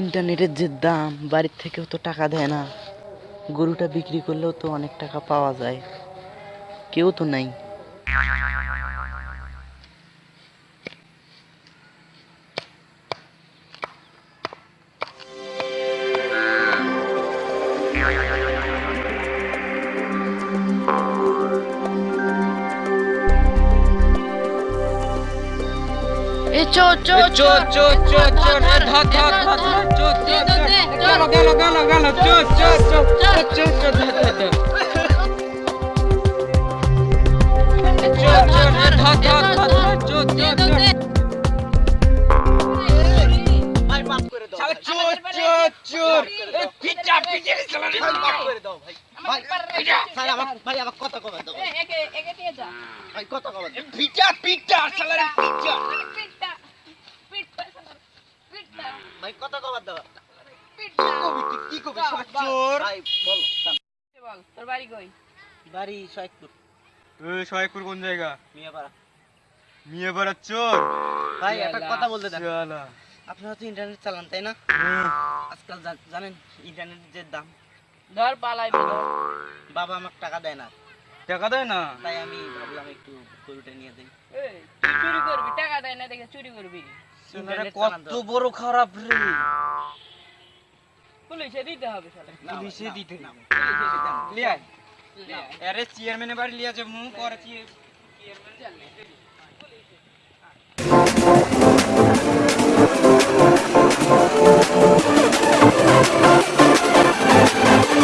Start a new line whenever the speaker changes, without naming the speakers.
ইন্টারনেটের যে দাম, বাড়ির থেকেও তো টাকা দেয় না। গরুটা বিক্রি করলেও তো অনেক টাকা পাওয়া যায়। কেউ তো নাই। এ চো চো চো চো চো চো ধর ধর ধর ধর চো চো গেল গেল গেল গেল চো চো চো চো চো চো ধর ধর চো চো ধর ধর ধর ধর চো চো চোর চোর চোর পিটা পিটা শালা
মাফ করে দাও ভাই ভাই ভাই আমার ভাই আমার কথা কবে দাও
একে একে নিয়ে যা
ভাই কথা কবে দাও
পিটা পিটা শালা রে পিটা
ভাই কথা কবে দাও। কি কবি
বাহ, বাহ।
চোর ভাই বল
বল? তোর বাড়ি কই?
বাড়ি শয়কপুর
শয়েকপুর কোন জায়গা?
মিয়াপাড়া।
নিয়ে চোর।
ভাই একটা কথা বলতে দেন।
শালা
আপনারা তো ইন্টারনেট চালান তাই না? আজকাল জানেন ইন্টারনেটের যে দাম।
ধর পালাইবি ধর
বাবা আমাকে টাকা দেয় না।
টাকা দেয় না?
তাই আমি ভাবলাম একটু গরুটা নিয়ে যাই।
তুই চুরি করবি টাকা দেয় না দেখে চুরি করবি।
কত বড় খারাপ রে।
পুলিশে দিতে হবে শালা।
পুলিশে দিতে
না, পুলিশে দিতে হবে।
লিয়া আরে চেয়ারম্যানের বাড়ি লিয়া যে মুখ করে চেয়ে